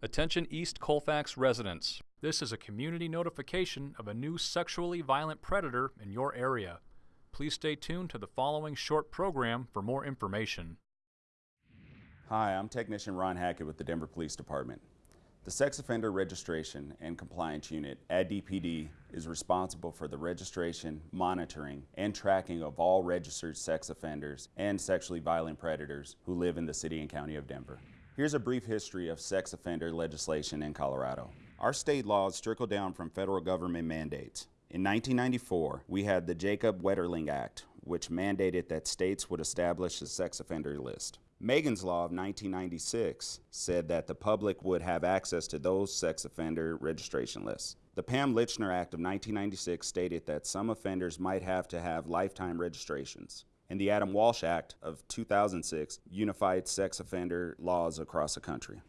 Attention East Colfax residents. This is a community notification of a new sexually violent predator in your area. Please stay tuned to the following short program for more information. Hi, I'm Technician Ron Hackett with the Denver Police Department. The Sex Offender Registration and Compliance Unit at DPD is responsible for the registration, monitoring, and tracking of all registered sex offenders and sexually violent predators who live in the City and County of Denver. Here's a brief history of sex offender legislation in Colorado. Our state laws trickle down from federal government mandates. In 1994, we had the Jacob Wetterling Act, which mandated that states would establish a sex offender list. Megan's Law of 1996 said that the public would have access to those sex offender registration lists. The Pam Lychner Act of 1996 stated that some offenders might have to have lifetime registrations and the Adam Walsh Act of 2006 unified sex offender laws across the country.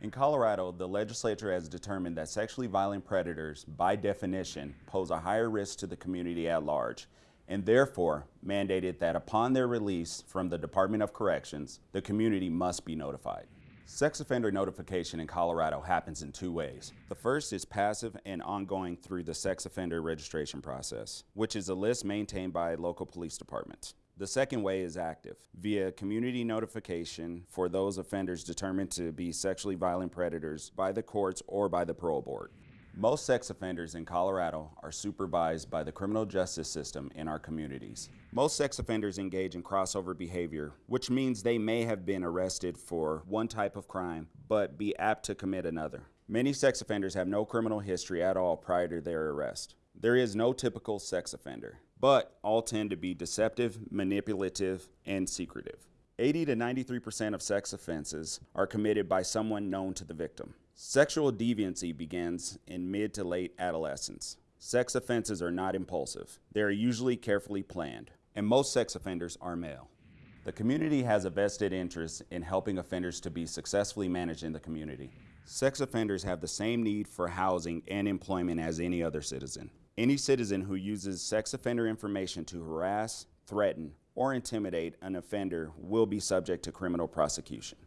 In Colorado, the legislature has determined that sexually violent predators, by definition, pose a higher risk to the community at large, and therefore mandated that upon their release from the Department of Corrections, the community must be notified. Sex offender notification in Colorado happens in two ways. The first is passive and ongoing through the sex offender registration process, which is a list maintained by local police departments. The second way is active, via community notification for those offenders determined to be sexually violent predators by the courts or by the parole board. Most sex offenders in Colorado are supervised by the criminal justice system in our communities. Most sex offenders engage in crossover behavior, which means they may have been arrested for one type of crime, but be apt to commit another. Many sex offenders have no criminal history at all prior to their arrest. There is no typical sex offender but all tend to be deceptive, manipulative, and secretive. 80 to 93% of sex offenses are committed by someone known to the victim. Sexual deviancy begins in mid to late adolescence. Sex offenses are not impulsive. They are usually carefully planned, and most sex offenders are male. The community has a vested interest in helping offenders to be successfully managed in the community. Sex offenders have the same need for housing and employment as any other citizen. Any citizen who uses sex offender information to harass, threaten, or intimidate an offender will be subject to criminal prosecution.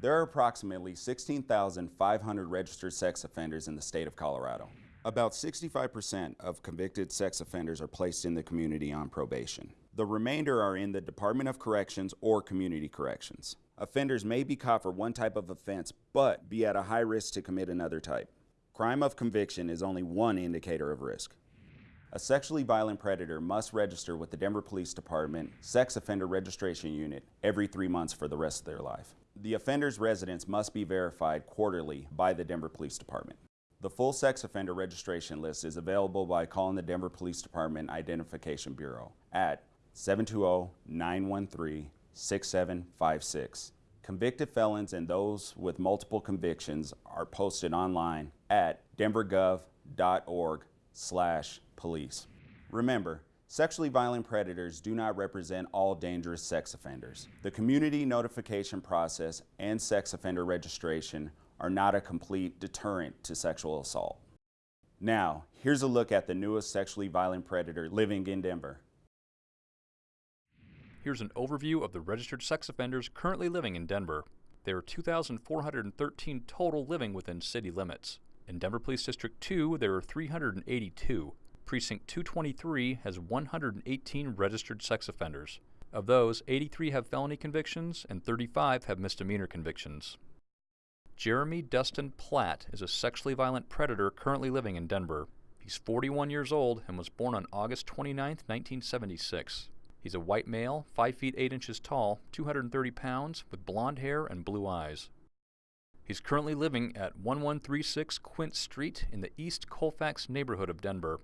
There are approximately 16,500 registered sex offenders in the state of Colorado. About 65% of convicted sex offenders are placed in the community on probation. The remainder are in the Department of Corrections or Community Corrections. Offenders may be caught for one type of offense, but be at a high risk to commit another type. Crime of conviction is only one indicator of risk. A sexually violent predator must register with the Denver Police Department Sex Offender Registration Unit every three months for the rest of their life. The offender's residence must be verified quarterly by the Denver Police Department. The full sex offender registration list is available by calling the Denver Police Department Identification Bureau at 720-913-6756 Convicted felons and those with multiple convictions are posted online at denvergov.org slash police. Remember, sexually violent predators do not represent all dangerous sex offenders. The community notification process and sex offender registration are not a complete deterrent to sexual assault. Now, here's a look at the newest sexually violent predator living in Denver. Here's an overview of the registered sex offenders currently living in Denver. There are 2,413 total living within city limits. In Denver Police District 2, there are 382. Precinct 223 has 118 registered sex offenders. Of those, 83 have felony convictions and 35 have misdemeanor convictions. Jeremy Dustin Platt is a sexually violent predator currently living in Denver. He's 41 years old and was born on August 29, 1976. He's a white male, 5 feet 8 inches tall, 230 pounds, with blond hair and blue eyes. He's currently living at 1136 Quint Street in the East Colfax neighborhood of Denver.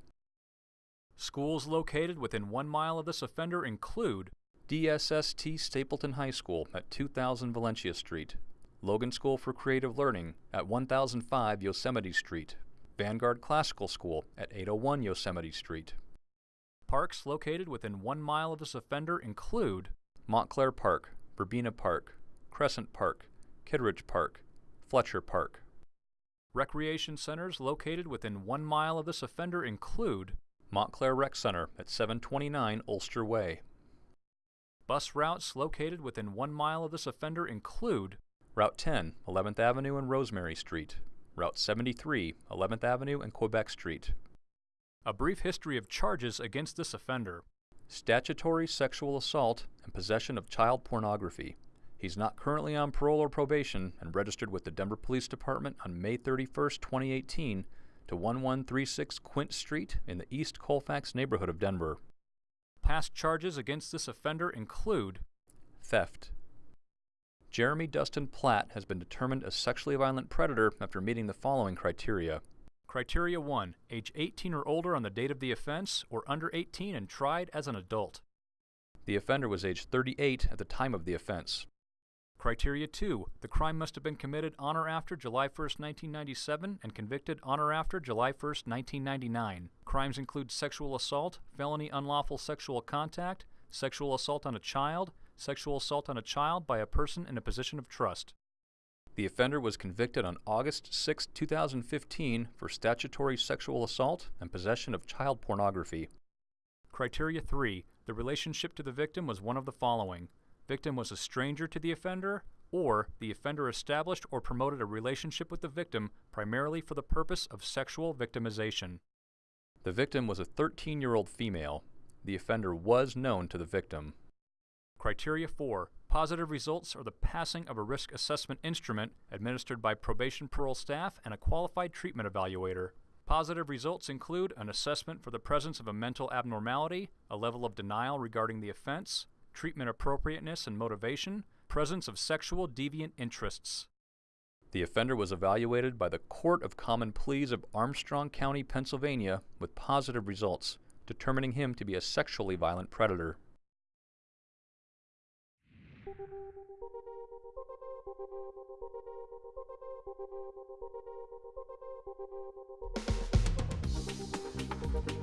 Schools located within one mile of this offender include DSST Stapleton High School at 2000 Valentia Street, Logan School for Creative Learning at 1005 Yosemite Street, Vanguard Classical School at 801 Yosemite Street. Parks located within one mile of this offender include Montclair Park, Verbena Park, Crescent Park, Kittredge Park, Fletcher Park. Recreation centers located within one mile of this offender include Montclair Rec Center at 729 Ulster Way. Bus routes located within one mile of this offender include Route 10, 11th Avenue and Rosemary Street. Route 73, 11th Avenue and Quebec Street. A brief history of charges against this offender. Statutory sexual assault and possession of child pornography. He's not currently on parole or probation and registered with the Denver Police Department on May 31, 2018 to 1136 Quint Street in the East Colfax neighborhood of Denver. Past charges against this offender include theft. Jeremy Dustin Platt has been determined a sexually violent predator after meeting the following criteria. Criteria 1. Age 18 or older on the date of the offense, or under 18 and tried as an adult. The offender was age 38 at the time of the offense. Criteria 2. The crime must have been committed on or after July 1, 1997 and convicted on or after July 1, 1999. Crimes include sexual assault, felony unlawful sexual contact, sexual assault on a child, sexual assault on a child by a person in a position of trust. The offender was convicted on August 6, 2015 for statutory sexual assault and possession of child pornography. Criteria 3. The relationship to the victim was one of the following. Victim was a stranger to the offender, or the offender established or promoted a relationship with the victim primarily for the purpose of sexual victimization. The victim was a 13 year old female. The offender was known to the victim. Criteria 4. Positive results are the passing of a risk assessment instrument administered by probation parole staff and a qualified treatment evaluator. Positive results include an assessment for the presence of a mental abnormality, a level of denial regarding the offense, treatment appropriateness and motivation, presence of sexual deviant interests. The offender was evaluated by the Court of Common Pleas of Armstrong County, Pennsylvania, with positive results, determining him to be a sexually violent predator. Thank you.